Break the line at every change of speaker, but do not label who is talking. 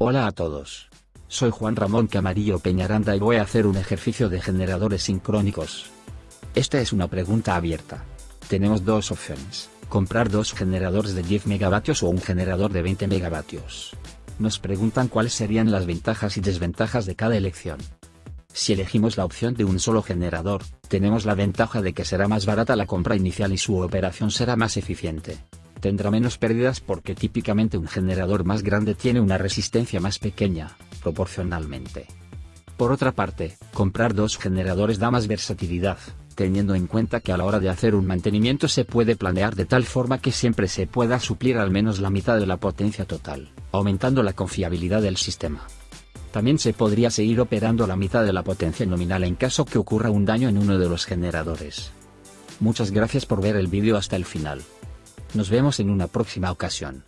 Hola a todos. Soy Juan Ramón Camarillo Peñaranda y voy a hacer un ejercicio de generadores sincrónicos. Esta es una pregunta abierta. Tenemos dos opciones, comprar dos generadores de 10 megavatios o un generador de 20 megavatios. Nos preguntan cuáles serían las ventajas y desventajas de cada elección. Si elegimos la opción de un solo generador, tenemos la ventaja de que será más barata la compra inicial y su operación será más eficiente. Tendrá menos pérdidas porque típicamente un generador más grande tiene una resistencia más pequeña, proporcionalmente. Por otra parte, comprar dos generadores da más versatilidad, teniendo en cuenta que a la hora de hacer un mantenimiento se puede planear de tal forma que siempre se pueda suplir al menos la mitad de la potencia total, aumentando la confiabilidad del sistema. También se podría seguir operando la mitad de la potencia nominal en caso que ocurra un daño en uno de los generadores. Muchas gracias por ver el vídeo hasta el final. Nos vemos en una próxima ocasión.